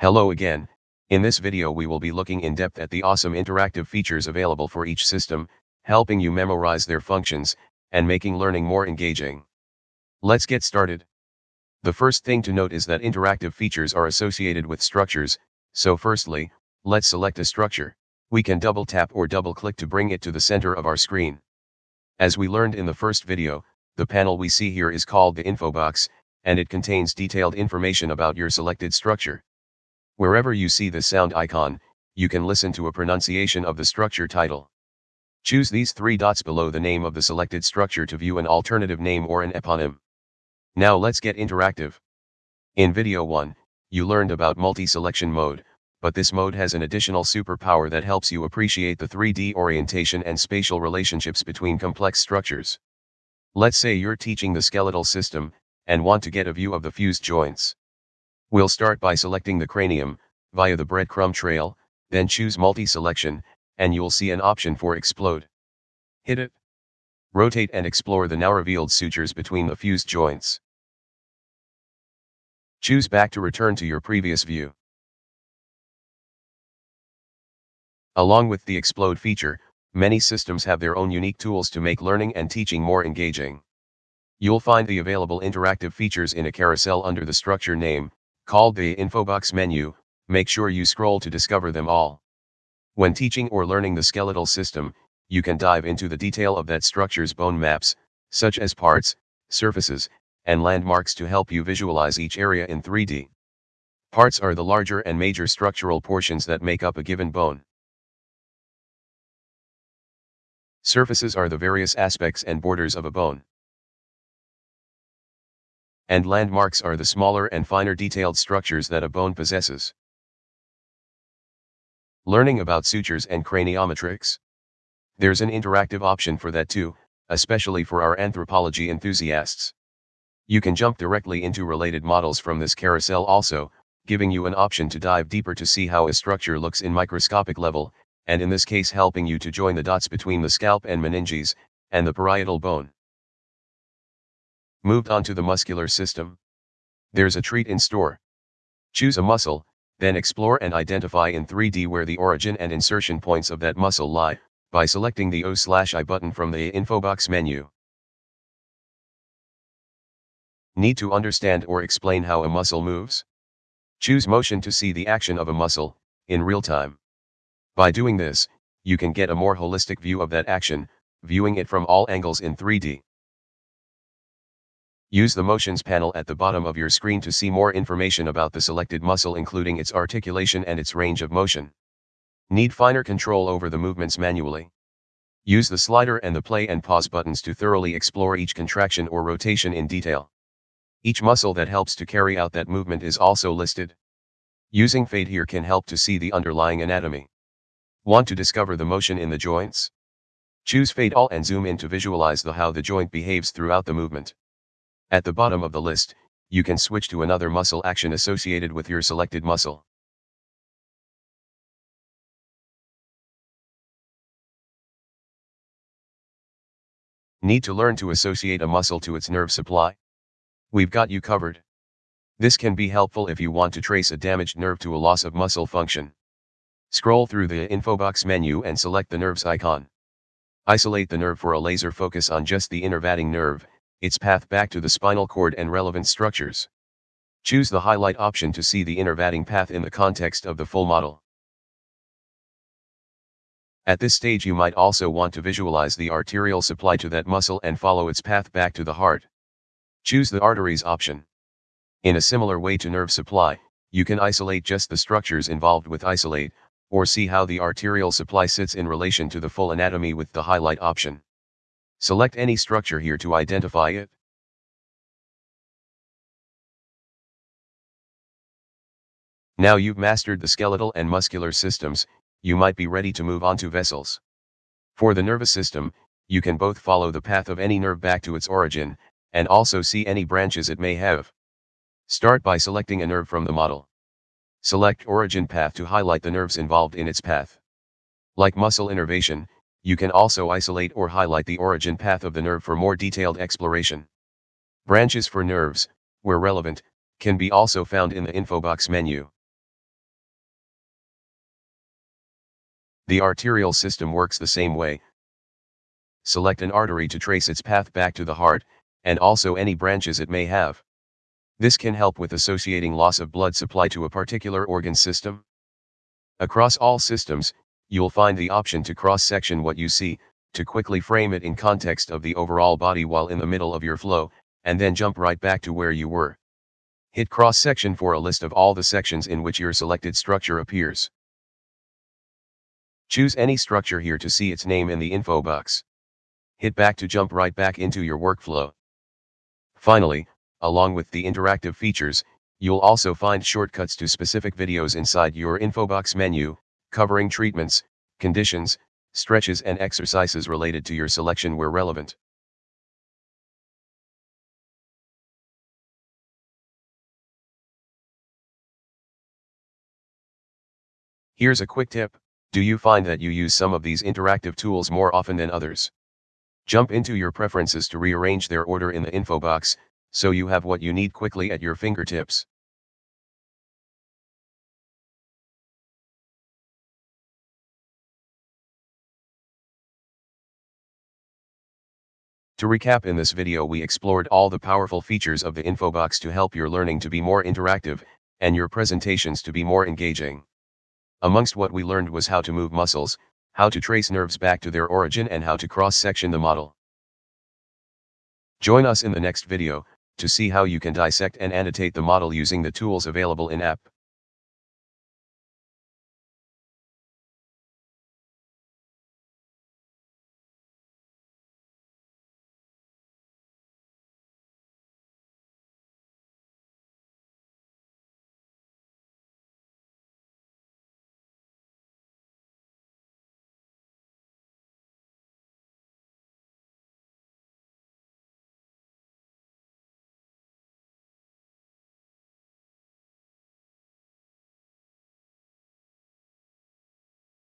Hello again, in this video we will be looking in depth at the awesome interactive features available for each system, helping you memorize their functions, and making learning more engaging. Let's get started. The first thing to note is that interactive features are associated with structures, so firstly, let's select a structure. We can double tap or double click to bring it to the center of our screen. As we learned in the first video, the panel we see here is called the info box, and it contains detailed information about your selected structure. Wherever you see the sound icon, you can listen to a pronunciation of the structure title. Choose these three dots below the name of the selected structure to view an alternative name or an eponym. Now let's get interactive. In video 1, you learned about multi-selection mode, but this mode has an additional superpower that helps you appreciate the 3D orientation and spatial relationships between complex structures. Let's say you're teaching the skeletal system, and want to get a view of the fused joints. We'll start by selecting the cranium, via the breadcrumb trail, then choose multi-selection, and you'll see an option for explode. Hit it. Rotate and explore the now revealed sutures between the fused joints. Choose back to return to your previous view. Along with the explode feature, many systems have their own unique tools to make learning and teaching more engaging. You'll find the available interactive features in a carousel under the structure name, called the Infobox menu, make sure you scroll to discover them all. When teaching or learning the skeletal system, you can dive into the detail of that structure's bone maps, such as parts, surfaces, and landmarks to help you visualize each area in 3D. Parts are the larger and major structural portions that make up a given bone. Surfaces are the various aspects and borders of a bone and landmarks are the smaller and finer detailed structures that a bone possesses. Learning about sutures and craniometrics. There's an interactive option for that too, especially for our anthropology enthusiasts. You can jump directly into related models from this carousel also, giving you an option to dive deeper to see how a structure looks in microscopic level, and in this case helping you to join the dots between the scalp and meninges, and the parietal bone. Moved on to the muscular system. There's a treat in store. Choose a muscle, then explore and identify in 3D where the origin and insertion points of that muscle lie, by selecting the O-I button from the info box menu. Need to understand or explain how a muscle moves? Choose motion to see the action of a muscle, in real time. By doing this, you can get a more holistic view of that action, viewing it from all angles in 3D. Use the motions panel at the bottom of your screen to see more information about the selected muscle including its articulation and its range of motion. Need finer control over the movements manually. Use the slider and the play and pause buttons to thoroughly explore each contraction or rotation in detail. Each muscle that helps to carry out that movement is also listed. Using fade here can help to see the underlying anatomy. Want to discover the motion in the joints? Choose fade all and zoom in to visualize the how the joint behaves throughout the movement. At the bottom of the list, you can switch to another muscle action associated with your selected muscle. Need to learn to associate a muscle to its nerve supply? We've got you covered. This can be helpful if you want to trace a damaged nerve to a loss of muscle function. Scroll through the info box menu and select the nerves icon. Isolate the nerve for a laser focus on just the innervating nerve, its path back to the spinal cord and relevant structures. Choose the highlight option to see the innervating path in the context of the full model. At this stage you might also want to visualize the arterial supply to that muscle and follow its path back to the heart. Choose the arteries option. In a similar way to nerve supply, you can isolate just the structures involved with isolate, or see how the arterial supply sits in relation to the full anatomy with the highlight option. Select any structure here to identify it. Now you've mastered the skeletal and muscular systems, you might be ready to move on to vessels. For the nervous system, you can both follow the path of any nerve back to its origin, and also see any branches it may have. Start by selecting a nerve from the model. Select origin path to highlight the nerves involved in its path. Like muscle innervation, you can also isolate or highlight the origin path of the nerve for more detailed exploration. Branches for nerves, where relevant, can be also found in the infobox menu. The arterial system works the same way. Select an artery to trace its path back to the heart, and also any branches it may have. This can help with associating loss of blood supply to a particular organ system. Across all systems, you'll find the option to cross-section what you see, to quickly frame it in context of the overall body while in the middle of your flow, and then jump right back to where you were. Hit cross-section for a list of all the sections in which your selected structure appears. Choose any structure here to see its name in the info box. Hit back to jump right back into your workflow. Finally, along with the interactive features, you'll also find shortcuts to specific videos inside your infobox menu, covering treatments, conditions, stretches and exercises related to your selection where relevant. Here's a quick tip, do you find that you use some of these interactive tools more often than others? Jump into your preferences to rearrange their order in the info box, so you have what you need quickly at your fingertips. To recap in this video we explored all the powerful features of the infobox to help your learning to be more interactive, and your presentations to be more engaging. Amongst what we learned was how to move muscles, how to trace nerves back to their origin and how to cross-section the model. Join us in the next video, to see how you can dissect and annotate the model using the tools available in app.